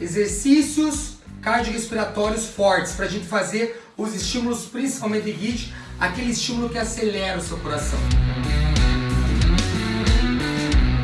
exercícios cardiorrespiratórios fortes para a gente fazer os estímulos, principalmente de HIIT, aquele estímulo que acelera o seu coração.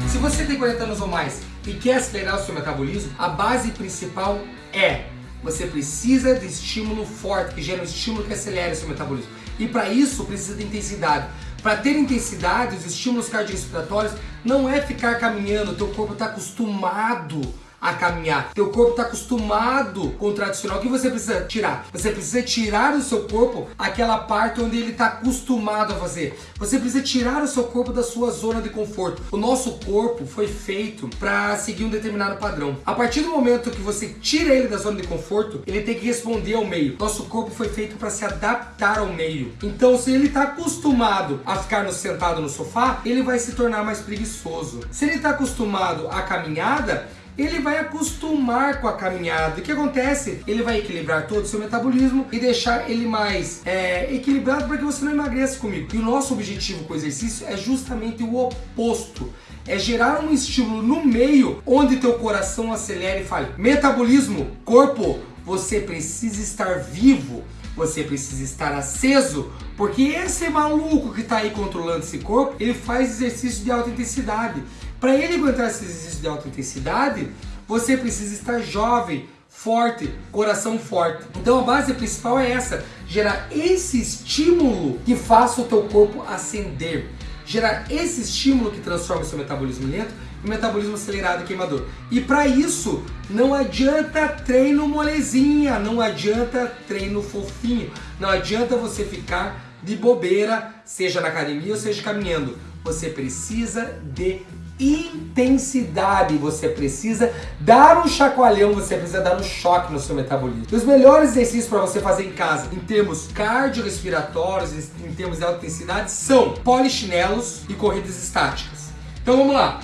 Se você tem 40 anos ou mais e quer acelerar o seu metabolismo, a base principal é você precisa de estímulo forte, que gera um estímulo que acelere o seu metabolismo. E para isso precisa de intensidade. Para ter intensidade, os estímulos cardiorrespiratórios não é ficar caminhando, teu corpo está acostumado a caminhar. Teu corpo está acostumado com o tradicional. O que você precisa tirar? Você precisa tirar do seu corpo aquela parte onde ele está acostumado a fazer. Você precisa tirar o seu corpo da sua zona de conforto. O nosso corpo foi feito para seguir um determinado padrão. A partir do momento que você tira ele da zona de conforto, ele tem que responder ao meio. Nosso corpo foi feito para se adaptar ao meio. Então, se ele está acostumado a ficar sentado no sofá, ele vai se tornar mais preguiçoso. Se ele está acostumado à caminhada, ele vai acostumar com a caminhada. O que acontece? Ele vai equilibrar todo o seu metabolismo e deixar ele mais é, equilibrado para que você não emagreça comigo. E o nosso objetivo com o exercício é justamente o oposto. É gerar um estímulo no meio onde teu coração acelere e fale. Metabolismo, corpo, você precisa estar vivo você precisa estar aceso, porque esse maluco que está aí controlando esse corpo, ele faz exercício de alta intensidade. Para ele aguentar esse exercício de alta intensidade, você precisa estar jovem, forte, coração forte. Então a base principal é essa, gerar esse estímulo que faça o teu corpo ascender. Gerar esse estímulo que transforma o seu metabolismo lento em metabolismo acelerado e queimador. E para isso, não adianta treino molezinha, não adianta treino fofinho, não adianta você ficar de bobeira, seja na academia ou seja caminhando. Você precisa de intensidade, você precisa dar um chacoalhão, você precisa dar um choque no seu metabolismo. Os melhores exercícios para você fazer em casa, em termos cardiorrespiratórios, em termos de alta intensidade, são polichinelos e corridas estáticas. Então vamos lá.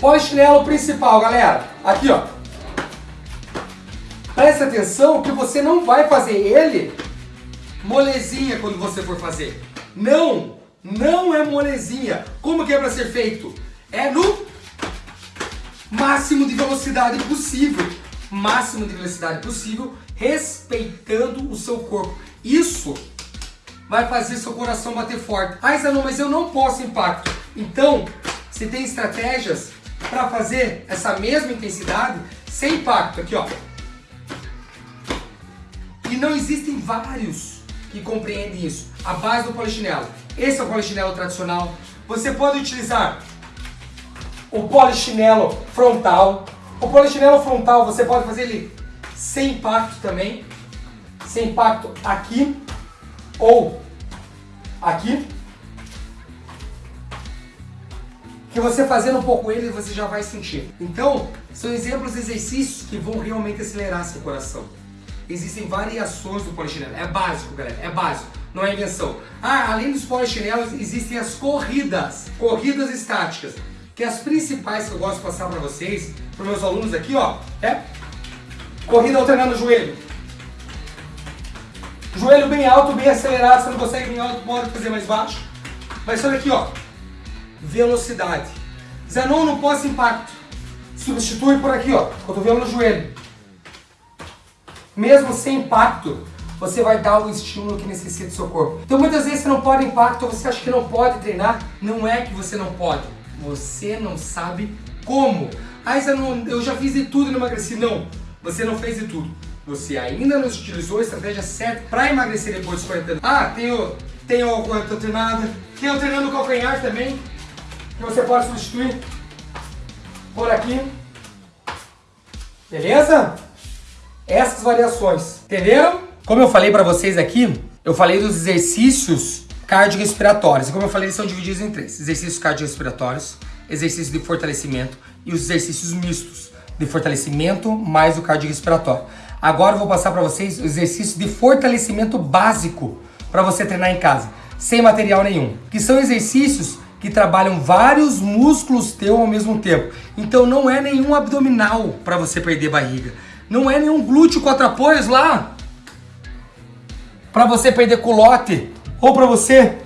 Polichinelo principal, galera. Aqui, ó. Presta atenção que você não vai fazer ele molezinha quando você for fazer. Não não é molezinha. Como que é para ser feito? É no máximo de velocidade possível. Máximo de velocidade possível, respeitando o seu corpo. Isso vai fazer seu coração bater forte. Ah, não, mas eu não posso impacto. Então, você tem estratégias para fazer essa mesma intensidade sem impacto. Aqui, ó. E não existem vários que compreendem isso. A base do polichinelo. Esse é o polichinelo tradicional. Você pode utilizar o polichinelo frontal. O polichinelo frontal você pode fazer ele sem impacto também. Sem impacto aqui ou aqui. Que você fazendo um pouco ele, você já vai sentir. Então, são exemplos de exercícios que vão realmente acelerar seu coração. Existem variações do polichinelo. É básico, galera. É básico não é invenção. Ah, além dos polichinelos, existem as corridas, corridas estáticas, que as principais que eu gosto de passar para vocês, para meus alunos aqui, ó, é corrida alternando o joelho. Joelho bem alto, bem acelerado, você não consegue bem alto, pode fazer mais baixo. Mas olha aqui, ó, velocidade. Zenon não posso impacto. Substitui por aqui, ó, cotovelo no joelho. Mesmo sem impacto, você vai dar o estímulo que necessita do seu corpo. Então muitas vezes você não pode impacto, você acha que não pode treinar, não é que você não pode, você não sabe como. Ah, eu, eu já fiz de tudo e não emagreci. Não, você não fez de tudo. Você ainda não utilizou a estratégia certa para emagrecer depois dos 40 anos. Ah, tenho, tenho a treinada, tenho treinando o calcanhar também, que você pode substituir por aqui. Beleza? Essas variações. Entenderam? Como eu falei para vocês aqui, eu falei dos exercícios cardiorrespiratórios. E como eu falei, eles são divididos em três. Exercícios cardiorrespiratórios, exercícios de fortalecimento e os exercícios mistos de fortalecimento mais o cardiorrespiratório. Agora eu vou passar para vocês o exercício de fortalecimento básico para você treinar em casa, sem material nenhum. Que são exercícios que trabalham vários músculos teu ao mesmo tempo. Então não é nenhum abdominal para você perder barriga. Não é nenhum glúteo quatro apoios lá para você perder culote, ou para você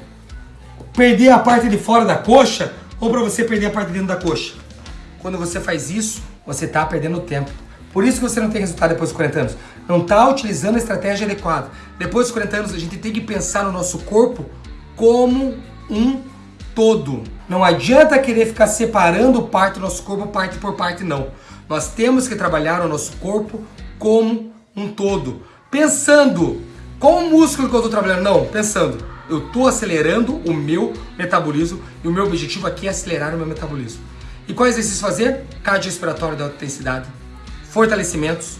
perder a parte de fora da coxa, ou para você perder a parte de dentro da coxa. Quando você faz isso, você está perdendo tempo. Por isso que você não tem resultado depois dos 40 anos. Não está utilizando a estratégia adequada. Depois dos 40 anos, a gente tem que pensar no nosso corpo como um todo. Não adianta querer ficar separando parte do nosso corpo parte por parte, não. Nós temos que trabalhar o nosso corpo como um todo. Pensando, qual o músculo que eu estou trabalhando? Não, pensando, eu estou acelerando o meu metabolismo e o meu objetivo aqui é acelerar o meu metabolismo. E qual exercício fazer? Cardiorrespiratório de alta intensidade, fortalecimentos,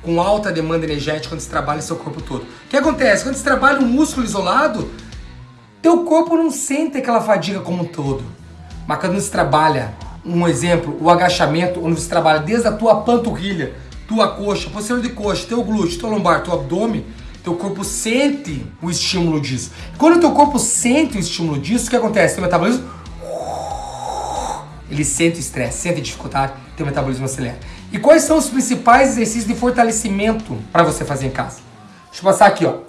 com alta demanda energética quando você trabalha seu corpo todo. O que acontece? Quando você trabalha um músculo isolado, teu corpo não sente aquela fadiga como um todo. Mas quando você trabalha, um exemplo, o agachamento, onde você trabalha desde a tua panturrilha, tua coxa, posterior de coxa, teu glúteo, teu lombar, teu abdômen, teu corpo sente o estímulo disso. Quando o teu corpo sente o estímulo disso, o que acontece? Teu metabolismo ele sente o estresse, sente a dificuldade, teu metabolismo acelera. E quais são os principais exercícios de fortalecimento para você fazer em casa? Deixa eu passar aqui, ó.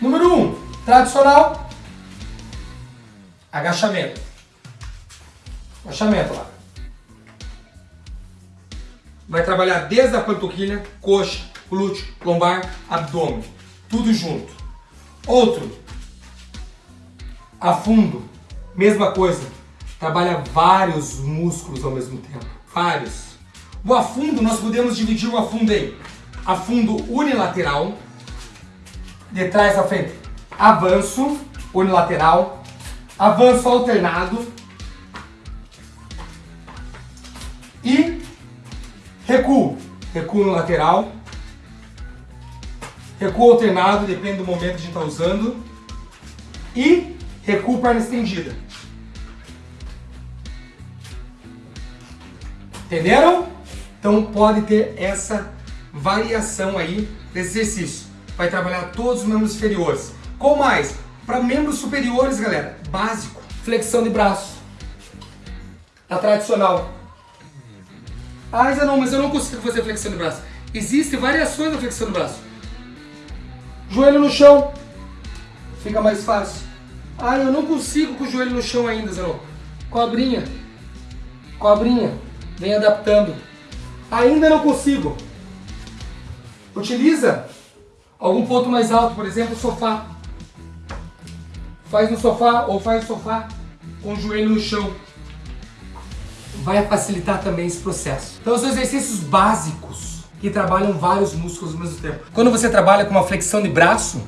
Número 1, um, tradicional, agachamento. Agachamento lá. Vai trabalhar desde a panturrilha, coxa, glúteo, lombar, abdômen. Tudo junto. Outro, afundo. Mesma coisa. Trabalha vários músculos ao mesmo tempo. Vários. O afundo, nós podemos dividir o afundo em afundo unilateral, de trás a frente, avanço unilateral, avanço alternado e recuo. Recuo no lateral, recuo alternado, depende do momento que a gente está usando, e recuo perna estendida. Entenderam? Então pode ter essa variação aí desse exercício. Vai trabalhar todos os membros inferiores. Qual mais? Para membros superiores, galera, básico. Flexão de braço. A tradicional. Ah, não, mas eu não consigo fazer flexão de braço. Existem variações da flexão de braço. Joelho no chão. Fica mais fácil. Ah, eu não consigo com o joelho no chão ainda, Zenon. Cobrinha. Cobrinha. Vem adaptando. Ainda não consigo. Utiliza algum ponto mais alto, por exemplo, sofá. Faz no sofá ou faz no sofá com o joelho no chão. Vai facilitar também esse processo. Então são exercícios básicos que trabalham vários músculos ao mesmo tempo. Quando você trabalha com uma flexão de braço,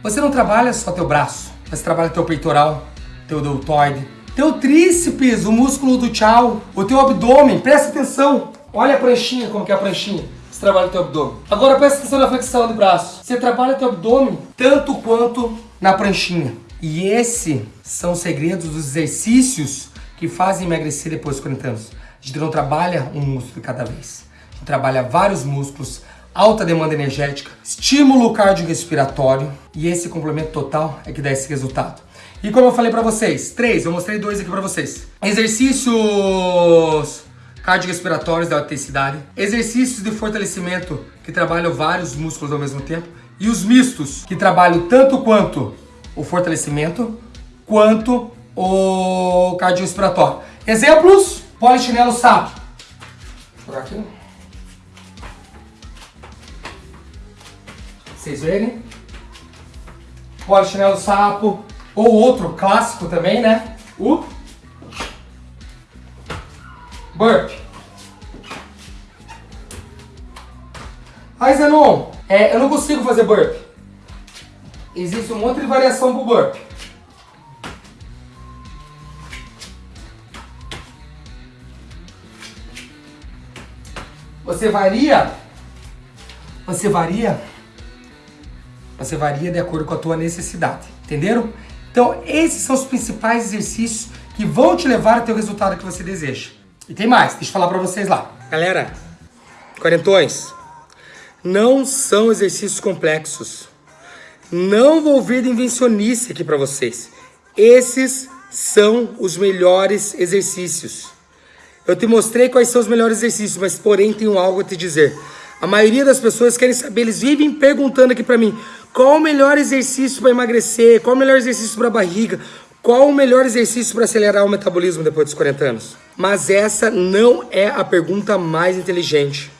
você não trabalha só teu braço, você trabalha teu peitoral, teu deltoide, teu tríceps, o músculo do tchau, o teu abdômen, presta atenção. Olha a pranchinha, como que é a pranchinha. Você trabalha teu abdômen. Agora presta atenção na flexão de braço. Você trabalha teu abdômen tanto quanto na pranchinha. E esses são os segredos dos exercícios que fazem emagrecer depois dos 40 anos. A gente não trabalha um músculo cada vez. Gente trabalha vários músculos, alta demanda energética, estímulo cardiorrespiratório e esse complemento total é que dá esse resultado. E como eu falei pra vocês, três, eu mostrei dois aqui pra vocês. Exercícios cardiorrespiratórios da alta intensidade, exercícios de fortalecimento que trabalham vários músculos ao mesmo tempo e os mistos que trabalham tanto quanto o fortalecimento quanto o cardiorrespiratório. Exemplos, polichinelo sapo. Por aqui. Vocês verem? Polichinelo sapo, ou outro clássico também, né? O burp. Aí, Zenon, é, eu não consigo fazer burp. Existe um monte de variação pro burp. Você varia, você varia, você varia de acordo com a tua necessidade, entenderam? Então, esses são os principais exercícios que vão te levar até o resultado que você deseja. E tem mais, deixa eu falar pra vocês lá. Galera, quarentões, não são exercícios complexos. Não vou vir de invencionice aqui pra vocês. Esses são os melhores exercícios. Eu te mostrei quais são os melhores exercícios, mas porém tenho algo a te dizer. A maioria das pessoas querem saber, eles vivem perguntando aqui pra mim, qual o melhor exercício para emagrecer? Qual o melhor exercício para barriga? Qual o melhor exercício para acelerar o metabolismo depois dos 40 anos? Mas essa não é a pergunta mais inteligente.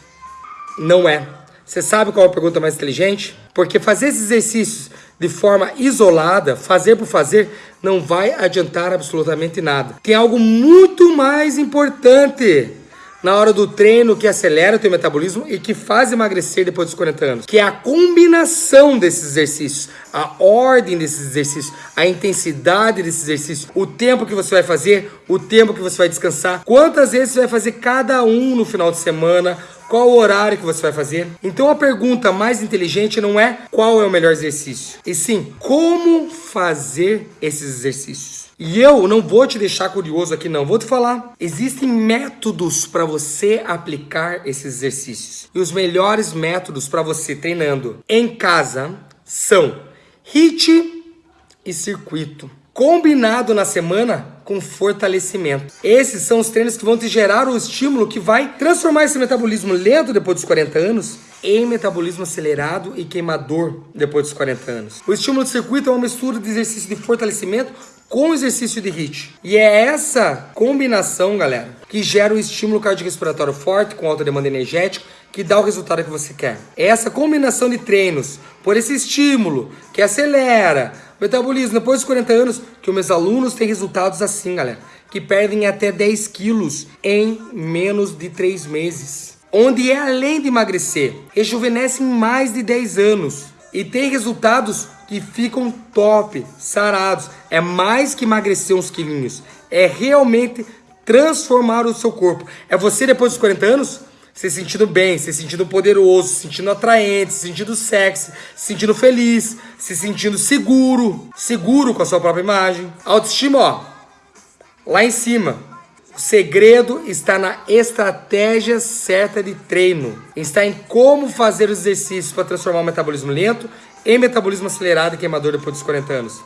Não é. Você sabe qual é a pergunta mais inteligente? Porque fazer esses exercícios de forma isolada, fazer por fazer, não vai adiantar absolutamente nada. Tem algo muito mais importante na hora do treino que acelera o teu metabolismo e que faz emagrecer depois dos 40 anos, que é a combinação desses exercícios, a ordem desses exercícios, a intensidade desses exercícios, o tempo que você vai fazer, o tempo que você vai descansar, quantas vezes você vai fazer cada um no final de semana, qual o horário que você vai fazer? Então a pergunta mais inteligente não é qual é o melhor exercício, e sim como fazer esses exercícios. E eu não vou te deixar curioso aqui não, vou te falar. Existem métodos para você aplicar esses exercícios. E os melhores métodos para você treinando em casa são HIIT e circuito combinado na semana com fortalecimento. Esses são os treinos que vão te gerar o estímulo que vai transformar esse metabolismo lento depois dos 40 anos em metabolismo acelerado e queimador depois dos 40 anos. O estímulo de circuito é uma mistura de exercício de fortalecimento com exercício de HIIT. E é essa combinação, galera, que gera o estímulo cardiorrespiratório forte com alta demanda energética que dá o resultado que você quer. Essa combinação de treinos por esse estímulo que acelera Metabolismo, depois dos 40 anos, que os meus alunos têm resultados assim, galera, que perdem até 10 quilos em menos de 3 meses. Onde é além de emagrecer, rejuvenescem mais de 10 anos e tem resultados que ficam top, sarados. É mais que emagrecer uns quilinhos, é realmente transformar o seu corpo. É você depois dos 40 anos se sentindo bem, se sentindo poderoso, se sentindo atraente, se sentindo sexy, se sentindo feliz, se sentindo seguro, seguro com a sua própria imagem. Autoestima, ó, lá em cima. O segredo está na estratégia certa de treino. Está em como fazer os exercícios para transformar o metabolismo lento em metabolismo acelerado e queimador depois dos 40 anos.